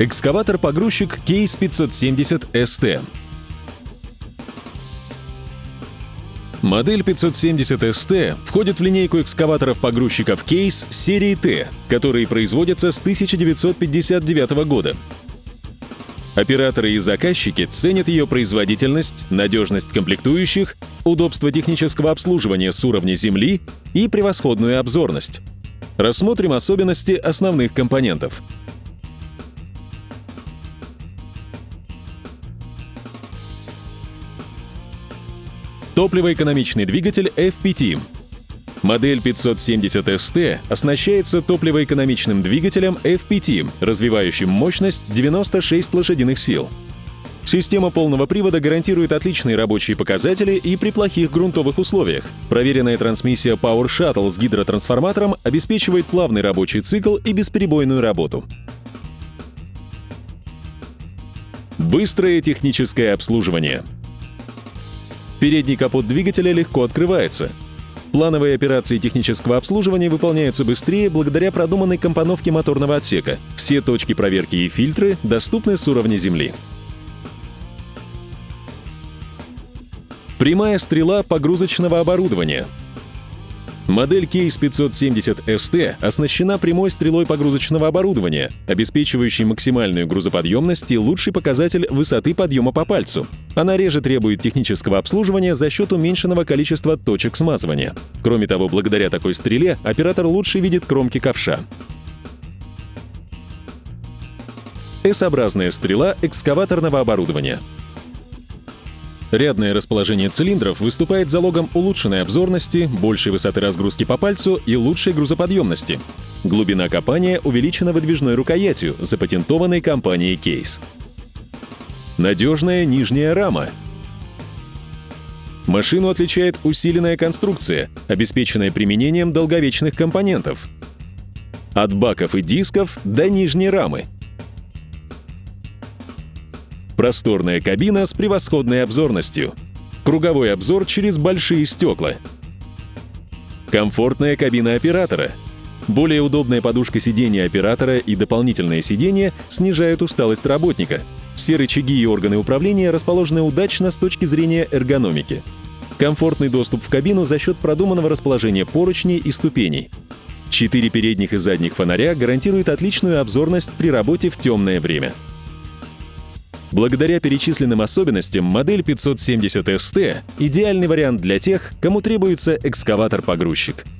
Экскаватор-погрузчик Case 570 ST. Модель 570 ST входит в линейку экскаваторов-погрузчиков Case серии T, которые производятся с 1959 года. Операторы и заказчики ценят ее производительность, надежность комплектующих, удобство технического обслуживания с уровня земли и превосходную обзорность. Рассмотрим особенности основных компонентов – Топливоэкономичный двигатель FPT. Модель 570 ST оснащается топливоэкономичным двигателем FPT, развивающим мощность 96 лошадиных сил. Система полного привода гарантирует отличные рабочие показатели и при плохих грунтовых условиях. Проверенная трансмиссия Power Shuttle с гидротрансформатором обеспечивает плавный рабочий цикл и бесперебойную работу. Быстрое техническое обслуживание — Передний капот двигателя легко открывается. Плановые операции технического обслуживания выполняются быстрее благодаря продуманной компоновке моторного отсека. Все точки проверки и фильтры доступны с уровня земли. Прямая стрела погрузочного оборудования — Модель Case 570 ST оснащена прямой стрелой погрузочного оборудования, обеспечивающей максимальную грузоподъемность и лучший показатель высоты подъема по пальцу. Она реже требует технического обслуживания за счет уменьшенного количества точек смазывания. Кроме того, благодаря такой стреле оператор лучше видит кромки ковша. S-образная стрела экскаваторного оборудования — Рядное расположение цилиндров выступает залогом улучшенной обзорности, большей высоты разгрузки по пальцу и лучшей грузоподъемности. Глубина копания увеличена выдвижной рукоятью, запатентованной компанией Case. Надежная нижняя рама. Машину отличает усиленная конструкция, обеспеченная применением долговечных компонентов. От баков и дисков до нижней рамы — Просторная кабина с превосходной обзорностью. Круговой обзор через большие стекла. Комфортная кабина оператора. Более удобная подушка сидения оператора и дополнительное сиденье снижают усталость работника. Все рычаги и органы управления расположены удачно с точки зрения эргономики. Комфортный доступ в кабину за счет продуманного расположения поручней и ступеней. Четыре передних и задних фонаря гарантируют отличную обзорность при работе в темное время. Благодаря перечисленным особенностям модель 570 ST — идеальный вариант для тех, кому требуется экскаватор-погрузчик —